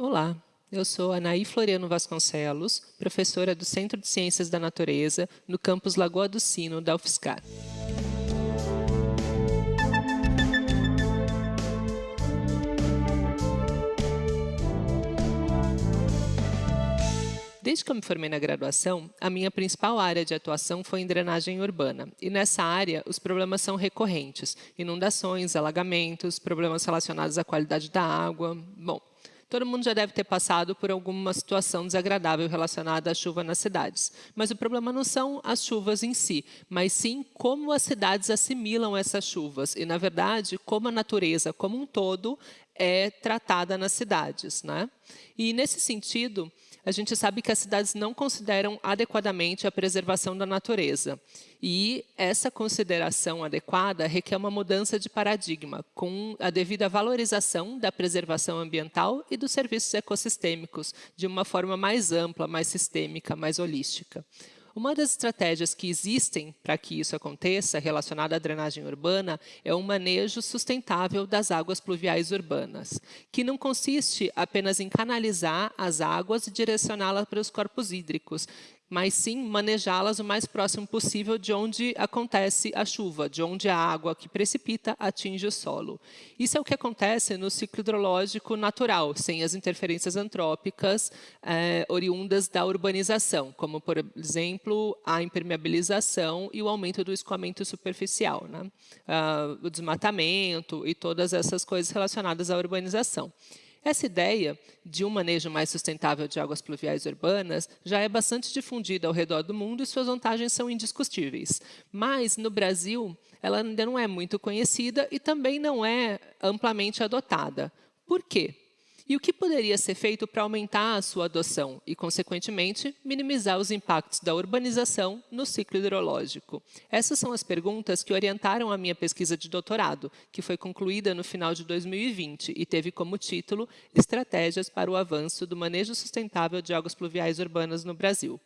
Olá, eu sou Anaí Floriano Vasconcelos, professora do Centro de Ciências da Natureza, no campus Lagoa do Sino, da UFSCar. Desde que eu me formei na graduação, a minha principal área de atuação foi em drenagem urbana. E nessa área, os problemas são recorrentes. Inundações, alagamentos, problemas relacionados à qualidade da água. Bom, Todo mundo já deve ter passado por alguma situação desagradável relacionada à chuva nas cidades. Mas o problema não são as chuvas em si, mas sim como as cidades assimilam essas chuvas. E, na verdade, como a natureza como um todo é tratada nas cidades. Né? E, nesse sentido, a gente sabe que as cidades não consideram adequadamente a preservação da natureza. E essa consideração adequada requer uma mudança de paradigma, com a devida valorização da preservação ambiental e dos serviços ecossistêmicos, de uma forma mais ampla, mais sistêmica, mais holística. Uma das estratégias que existem para que isso aconteça, relacionada à drenagem urbana, é o manejo sustentável das águas pluviais urbanas, que não consiste apenas em canalizar as águas e direcioná-las para os corpos hídricos, mas sim manejá-las o mais próximo possível de onde acontece a chuva, de onde a água que precipita atinge o solo. Isso é o que acontece no ciclo hidrológico natural, sem as interferências antrópicas é, oriundas da urbanização, como, por exemplo, a impermeabilização e o aumento do escoamento superficial, né? ah, o desmatamento e todas essas coisas relacionadas à urbanização. Essa ideia de um manejo mais sustentável de águas pluviais urbanas já é bastante difundida ao redor do mundo e suas vantagens são indiscutíveis. Mas, no Brasil, ela ainda não é muito conhecida e também não é amplamente adotada. Por quê? E o que poderia ser feito para aumentar a sua adoção e, consequentemente, minimizar os impactos da urbanização no ciclo hidrológico? Essas são as perguntas que orientaram a minha pesquisa de doutorado, que foi concluída no final de 2020 e teve como título Estratégias para o avanço do manejo sustentável de águas pluviais urbanas no Brasil.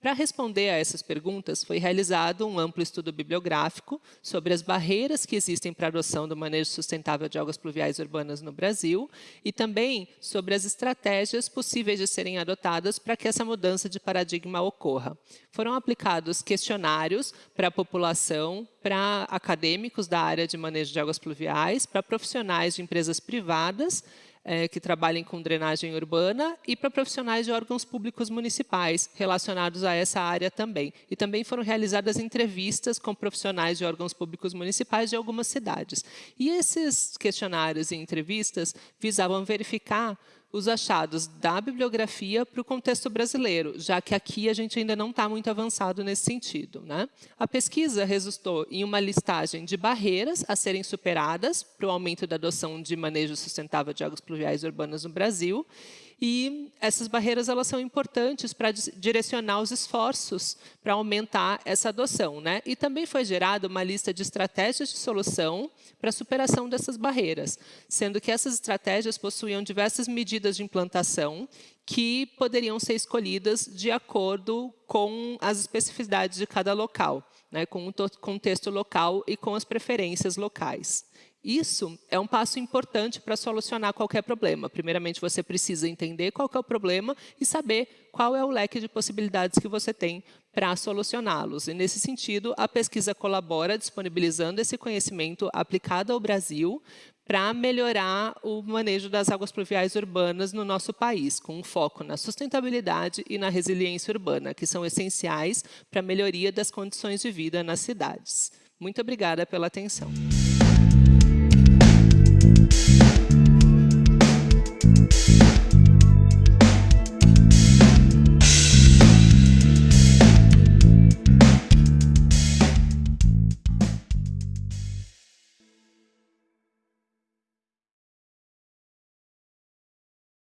Para responder a essas perguntas, foi realizado um amplo estudo bibliográfico sobre as barreiras que existem para a adoção do manejo sustentável de águas pluviais urbanas no Brasil e também sobre as estratégias possíveis de serem adotadas para que essa mudança de paradigma ocorra. Foram aplicados questionários para a população, para acadêmicos da área de manejo de águas pluviais, para profissionais de empresas privadas é, que trabalhem com drenagem urbana e para profissionais de órgãos públicos municipais relacionados a essa área também. E também foram realizadas entrevistas com profissionais de órgãos públicos municipais de algumas cidades. E esses questionários e entrevistas visavam verificar os achados da bibliografia para o contexto brasileiro, já que aqui a gente ainda não está muito avançado nesse sentido. Né? A pesquisa resultou em uma listagem de barreiras a serem superadas para o aumento da adoção de manejo sustentável de águas pluviais urbanas no Brasil e essas barreiras elas são importantes para direcionar os esforços para aumentar essa adoção. Né? E também foi gerada uma lista de estratégias de solução para a superação dessas barreiras, sendo que essas estratégias possuíam diversas medidas de implantação que poderiam ser escolhidas de acordo com as especificidades de cada local, né? com o contexto local e com as preferências locais. Isso é um passo importante para solucionar qualquer problema. Primeiramente, você precisa entender qual é o problema e saber qual é o leque de possibilidades que você tem para solucioná-los. E, nesse sentido, a pesquisa colabora disponibilizando esse conhecimento aplicado ao Brasil para melhorar o manejo das águas pluviais urbanas no nosso país, com um foco na sustentabilidade e na resiliência urbana, que são essenciais para a melhoria das condições de vida nas cidades. Muito obrigada pela atenção.